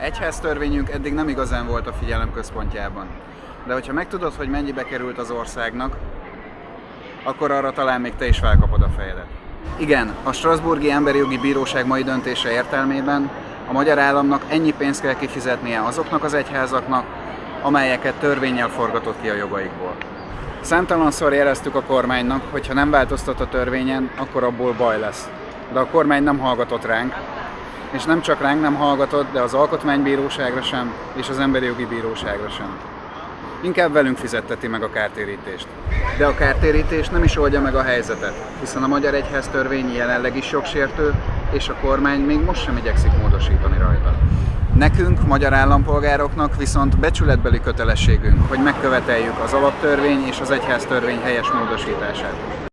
Egyháztörvényünk eddig nem igazán volt a figyelem központjában. De hogyha megtudod, hogy mennyibe került az országnak, akkor arra talán még te is felkapod a fejedet. Igen, a Strasburgi Emberi Jogi Bíróság mai döntése értelmében a magyar államnak ennyi pénzt kell kifizetnie azoknak az egyházaknak, amelyeket törvényel forgatott ki a jogaikból. Számtalanszor jeleztük a kormánynak, hogy ha nem változtat a törvényen, akkor abból baj lesz. De a kormány nem hallgatott ránk, és nem csak ránk nem hallgatott, de az Alkotmánybíróságra sem, és az Emberi Jogi Bíróságra sem. Inkább velünk fizetteti meg a kártérítést. De a kártérítés nem is oldja meg a helyzetet, hiszen a Magyar Egyház törvény jelenleg is jogsértő, és a kormány még most sem igyekszik módosítani rajta. Nekünk, magyar állampolgároknak viszont becsületbeli kötelességünk, hogy megköveteljük az alaptörvény és az egyház törvény helyes módosítását.